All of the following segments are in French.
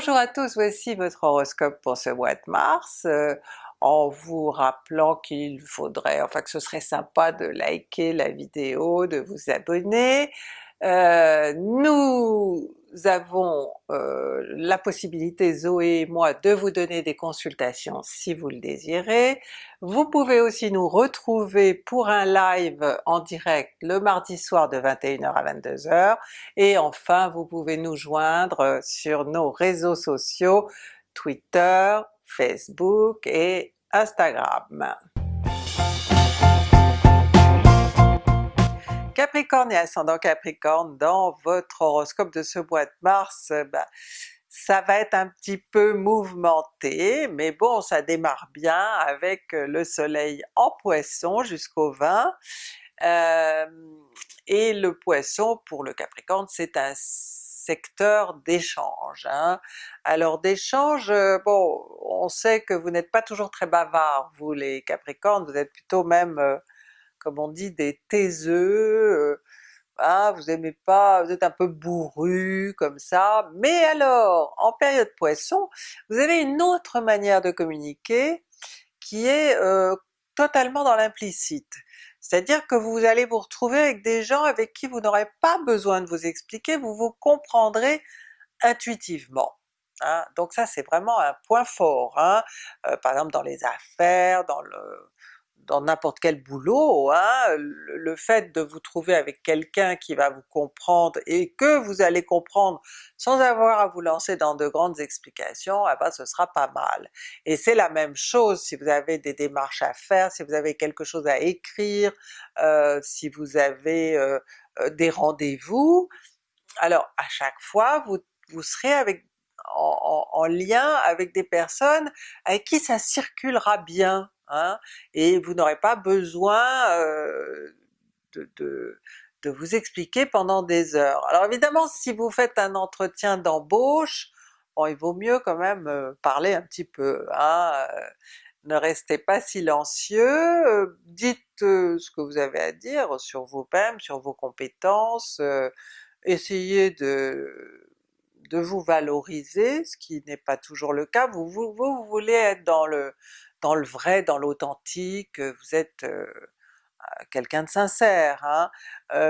Bonjour à tous, voici votre horoscope pour ce mois de mars, euh, en vous rappelant qu'il faudrait, enfin que ce serait sympa de liker la vidéo, de vous abonner. Euh, nous avons euh, la possibilité, Zoé et moi, de vous donner des consultations si vous le désirez. Vous pouvez aussi nous retrouver pour un live en direct le mardi soir de 21h à 22h, et enfin vous pouvez nous joindre sur nos réseaux sociaux Twitter, Facebook et Instagram. Capricorne et ascendant Capricorne, dans votre horoscope de ce mois de mars, ben, ça va être un petit peu mouvementé, mais bon ça démarre bien avec le soleil en Poisson jusqu'au 20, euh, et le Poisson pour le Capricorne c'est un secteur d'échange. Hein. Alors d'échange, euh, bon on sait que vous n'êtes pas toujours très bavard vous les Capricornes, vous êtes plutôt même comme on dit, des taiseux, euh, ah, vous aimez pas, vous êtes un peu bourru comme ça, mais alors en période Poisson, vous avez une autre manière de communiquer qui est euh, totalement dans l'implicite. C'est-à-dire que vous allez vous retrouver avec des gens avec qui vous n'aurez pas besoin de vous expliquer, vous vous comprendrez intuitivement. Hein. Donc ça c'est vraiment un point fort, hein. Euh, par exemple dans les affaires, dans le, dans n'importe quel boulot, hein, le fait de vous trouver avec quelqu'un qui va vous comprendre et que vous allez comprendre sans avoir à vous lancer dans de grandes explications, eh ben ce sera pas mal. Et c'est la même chose si vous avez des démarches à faire, si vous avez quelque chose à écrire, euh, si vous avez euh, euh, des rendez-vous, alors à chaque fois vous, vous serez avec en, lien avec des personnes avec qui ça circulera bien, Hein, et vous n'aurez pas besoin de, vous expliquer pendant des heures. Alors évidemment si vous faites un entretien d'embauche, il vaut mieux quand même parler un petit peu, hein, ne restez pas silencieux, dites ce que vous avez à dire sur vous-même, sur vos compétences, essayez de, de vous valoriser, ce qui n'est pas toujours le cas, vous, vous, vous voulez être dans le, dans le vrai, dans l'authentique, vous êtes quelqu'un de sincère, hein.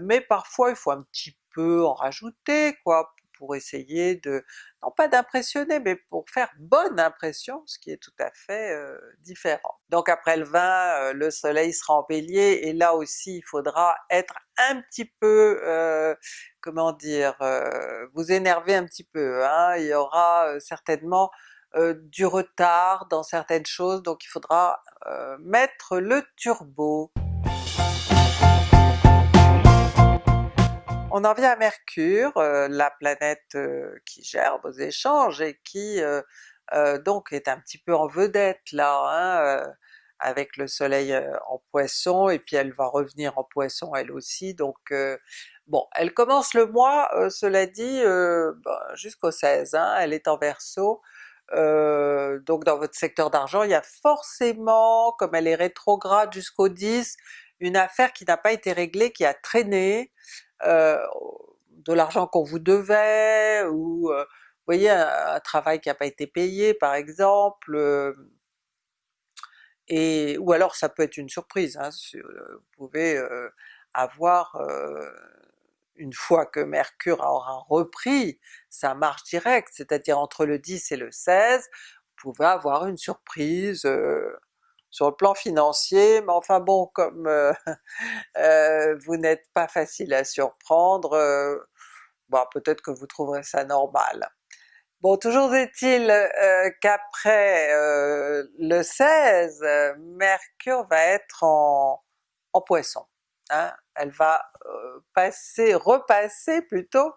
mais parfois il faut un petit peu en rajouter quoi, pour essayer de, non pas d'impressionner, mais pour faire bonne impression, ce qui est tout à fait différent. Donc après le 20, le soleil sera en Bélier, et là aussi il faudra être un petit peu, comment dire, vous énerver un petit peu, hein. il y aura certainement euh, du retard dans certaines choses, donc il faudra euh, mettre le turbo. On en vient à Mercure, euh, la planète qui gère vos échanges et qui donc est un petit peu en vedette là, hein, avec le soleil en Poisson, et puis elle va revenir en Poisson elle aussi, donc bon, elle commence le mois, cela dit, ben, jusqu'au 16, hein, elle est en Verseau, donc dans votre secteur d'argent, il y a forcément, comme elle est rétrograde jusqu'au 10, une affaire qui n'a pas été réglée, qui a traîné, de l'argent qu'on vous devait, ou vous voyez un, travail qui n'a pas été payé par exemple, et ou alors ça peut être une surprise, hein, vous pouvez avoir une fois que Mercure aura repris sa marche directe, c'est-à-dire entre le 10 et le 16, vous pouvez avoir une surprise euh, sur le plan financier, mais enfin bon, comme euh, euh, vous n'êtes pas facile à surprendre, bon, peut-être que vous trouverez ça normal. Bon, toujours est-il qu'après le 16, Mercure va être en, en Poisson. Hein, elle va euh, passer, repasser plutôt,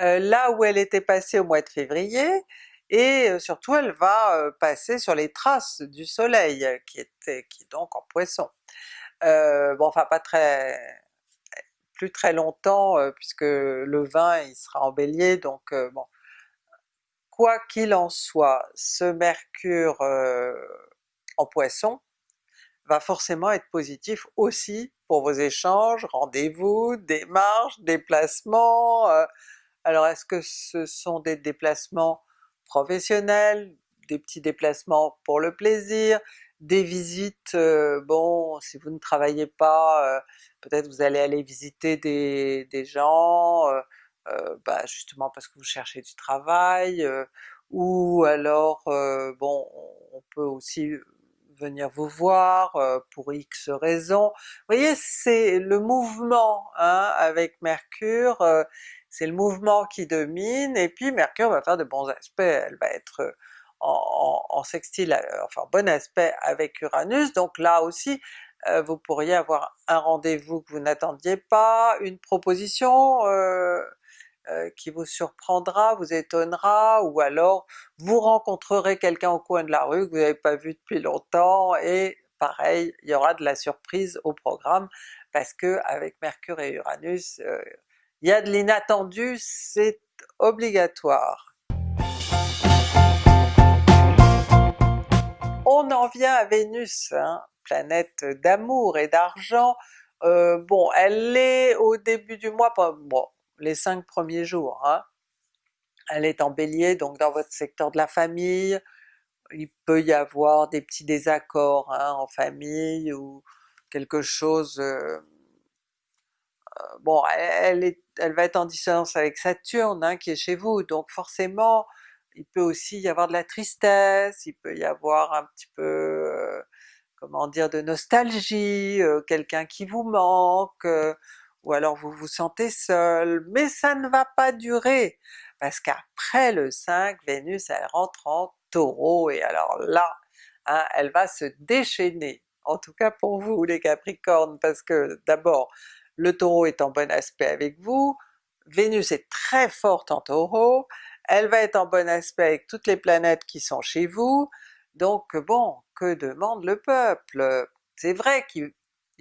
euh, là où elle était passée au mois de février, et euh, surtout elle va passer sur les traces du soleil qui était qui est donc en Poisson. bon enfin pas très plus très longtemps puisque le 20 il sera en Bélier donc bon. Quoi qu'il en soit, ce Mercure en Poisson va forcément être positif aussi pour vos échanges, rendez-vous, démarches, déplacements. Euh. alors est-ce que ce sont des déplacements professionnels, des petits déplacements pour le plaisir, des visites, bon si vous ne travaillez pas, peut-être vous allez aller visiter des, des gens, bah justement parce que vous cherchez du travail, ou alors bon on peut aussi venir vous voir pour X raisons. Vous voyez c'est le mouvement hein, avec Mercure, c'est le mouvement qui domine, et puis Mercure va faire de bons aspects, elle va être en, sextile, enfin bon aspect avec Uranus, donc là aussi vous pourriez avoir un rendez-vous que vous n'attendiez pas, une proposition euh, qui vous surprendra, vous étonnera, ou alors vous rencontrerez quelqu'un au coin de la rue que vous n'avez pas vu depuis longtemps, et pareil, il y aura de la surprise au programme, parce que avec Mercure et Uranus, euh, il y a de l'inattendu, c'est obligatoire. On en vient à Vénus, hein, planète d'amour et d'argent, euh, bon elle est au début du mois, bon les cinq premiers jours. Hein. Elle est en Bélier, donc dans votre secteur de la famille, il peut y avoir des petits désaccords hein, en famille ou quelque chose... Euh, euh, bon, elle, va être en dissonance avec Saturne hein, qui est chez vous, donc forcément il peut aussi y avoir de la tristesse, il peut y avoir un petit peu, euh, comment dire, de nostalgie, quelqu'un qui vous manque, ou alors vous vous sentez seul, mais ça ne va pas durer, parce qu'après le 5, Vénus elle rentre en Taureau, et alors là, hein, elle va se déchaîner, en tout cas pour vous les Capricornes, parce que d'abord le Taureau est en bon aspect avec vous, Vénus est très forte en Taureau, elle va être en bon aspect avec toutes les planètes qui sont chez vous, donc bon, que demande le peuple? C'est vrai qu'il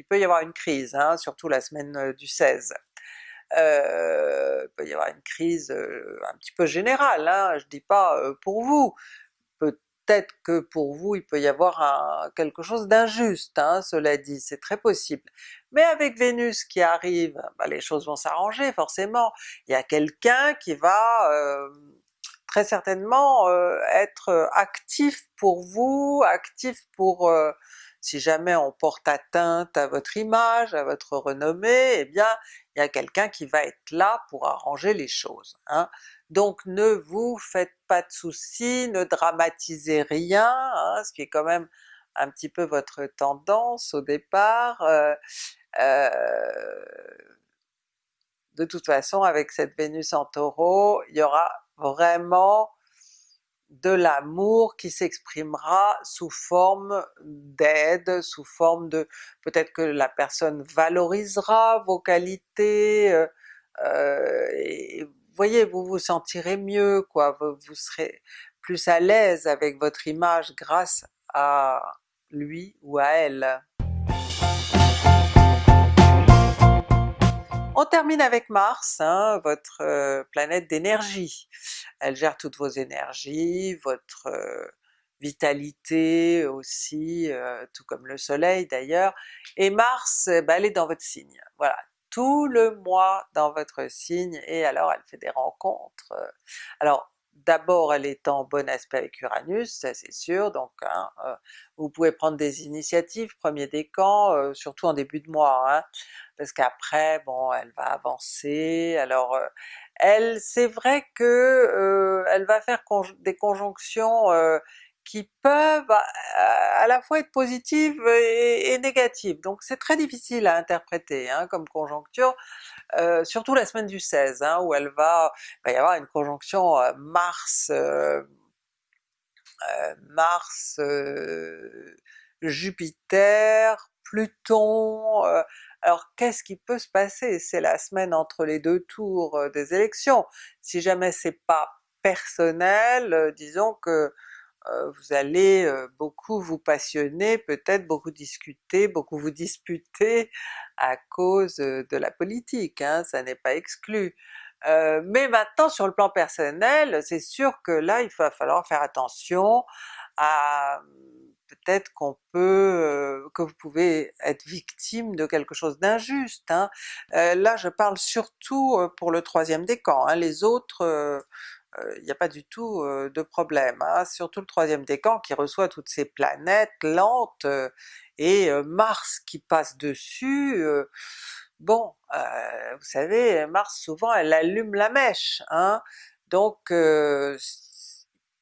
il peut y avoir une crise, hein, surtout la semaine du 16. Euh, il peut y avoir une crise un petit peu générale, hein, je dis pas pour vous, peut-être que pour vous il peut y avoir quelque chose d'injuste, hein, cela dit, c'est très possible. Mais avec Vénus qui arrive, bah, les choses vont s'arranger forcément, il y a quelqu'un qui va très certainement être actif pour vous, actif pour si jamais on porte atteinte à votre image, à votre renommée, eh bien il y a quelqu'un qui va être là pour arranger les choses. Hein. Donc ne vous faites pas de soucis, ne dramatisez rien, hein, ce qui est quand même un petit peu votre tendance au départ. Euh, euh, de toute façon avec cette Vénus en Taureau, il y aura vraiment de l'amour qui s'exprimera sous forme d'aide, sous forme de... peut-être que la personne valorisera vos qualités, euh, euh, voyez, vous vous sentirez mieux, quoi, vous, vous serez plus à l'aise avec votre image grâce à lui ou à elle. On termine avec Mars, hein, votre planète d'énergie. Elle gère toutes vos énergies, votre vitalité aussi, tout comme le soleil d'ailleurs, et Mars, bah, elle est dans votre signe. Voilà, tout le mois dans votre signe, et alors elle fait des rencontres. Alors d'abord elle est en bon aspect avec Uranus, ça c'est sûr, donc hein, vous pouvez prendre des initiatives, premier décan, surtout en début de mois, hein parce qu'après bon elle va avancer, alors euh, elle c'est vrai que euh, elle va faire des conjonctions euh, qui peuvent à, la fois être positives et, négatives, donc c'est très difficile à interpréter hein, comme conjoncture, surtout la semaine du 16 hein, où elle va, va y avoir une conjonction Mars Mars Jupiter, Pluton, alors qu'est-ce qui peut se passer? C'est la semaine entre les deux tours euh, des élections. Si jamais c'est pas personnel, euh, disons que euh, vous allez beaucoup vous passionner, peut-être beaucoup discuter, beaucoup vous disputer à cause de la politique, hein, ça n'est pas exclu. mais maintenant sur le plan personnel, c'est sûr que là il va falloir faire attention à peut-être qu'on peut, que vous pouvez être victime de quelque chose d'injuste. Hein. là je parle surtout pour le troisième décan, hein. les autres il n'y a pas du tout de problème, hein. surtout le troisième décan qui reçoit toutes ces planètes lentes, et Mars qui passe dessus, bon, vous savez Mars souvent elle allume la mèche, hein, donc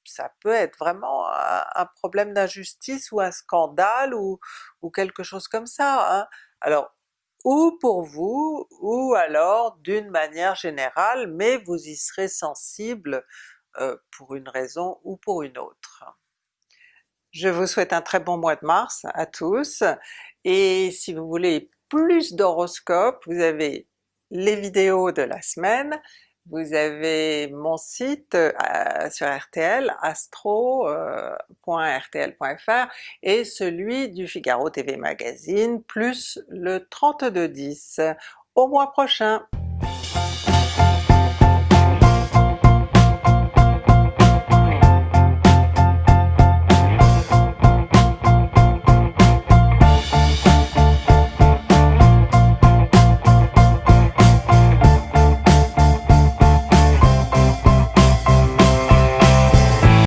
ça peut être vraiment un, problème d'injustice ou un scandale ou, ou, quelque chose comme ça. Hein. Alors ou pour vous, ou alors d'une manière générale, mais vous y serez sensible euh, pour une raison ou pour une autre. Je vous souhaite un très bon mois de mars à tous, et si vous voulez plus d'horoscopes, vous avez les vidéos de la semaine, vous avez mon site euh, sur RTL, astro.rtl.fr euh, et celui du Figaro TV Magazine, plus le 3210. Au mois prochain!